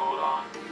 hold on.